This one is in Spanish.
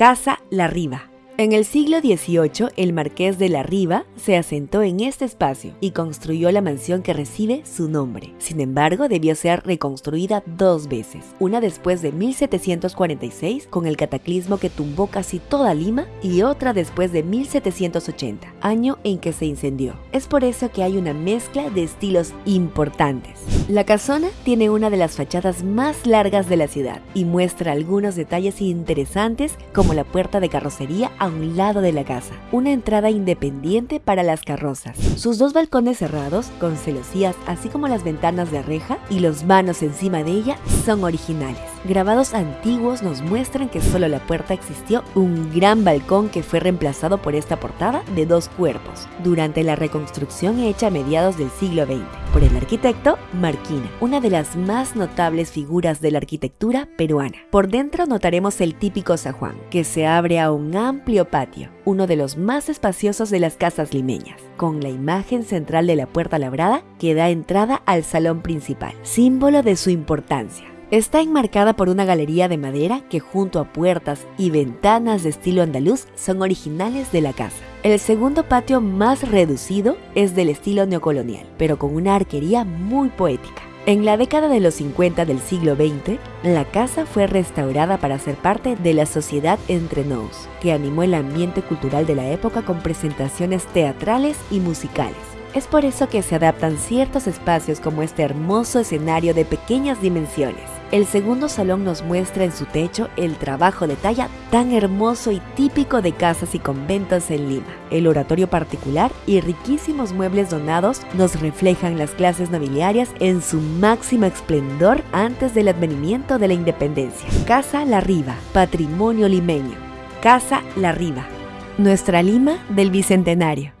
Casa La Riva. En el siglo XVIII, el marqués de la Riva se asentó en este espacio y construyó la mansión que recibe su nombre. Sin embargo, debió ser reconstruida dos veces, una después de 1746 con el cataclismo que tumbó casi toda Lima y otra después de 1780, año en que se incendió. Es por eso que hay una mezcla de estilos importantes. La casona tiene una de las fachadas más largas de la ciudad y muestra algunos detalles interesantes como la puerta de carrocería a un lado de la casa, una entrada independiente para las carrozas, sus dos balcones cerrados con celosías así como las ventanas de reja y los vanos encima de ella son originales. Grabados antiguos nos muestran que solo la puerta existió un gran balcón que fue reemplazado por esta portada de dos cuerpos durante la reconstrucción hecha a mediados del siglo XX arquitecto Marquina, una de las más notables figuras de la arquitectura peruana. Por dentro notaremos el típico zajuán, que se abre a un amplio patio, uno de los más espaciosos de las casas limeñas, con la imagen central de la puerta labrada que da entrada al salón principal, símbolo de su importancia. Está enmarcada por una galería de madera que junto a puertas y ventanas de estilo andaluz son originales de la casa. El segundo patio más reducido es del estilo neocolonial, pero con una arquería muy poética. En la década de los 50 del siglo XX, la casa fue restaurada para ser parte de la Sociedad Entre Nous, que animó el ambiente cultural de la época con presentaciones teatrales y musicales. Es por eso que se adaptan ciertos espacios como este hermoso escenario de pequeñas dimensiones. El segundo salón nos muestra en su techo el trabajo de talla tan hermoso y típico de casas y conventos en Lima. El oratorio particular y riquísimos muebles donados nos reflejan las clases nobiliarias en su máximo esplendor antes del advenimiento de la independencia. Casa La Riva, patrimonio limeño. Casa La Riva, nuestra Lima del Bicentenario.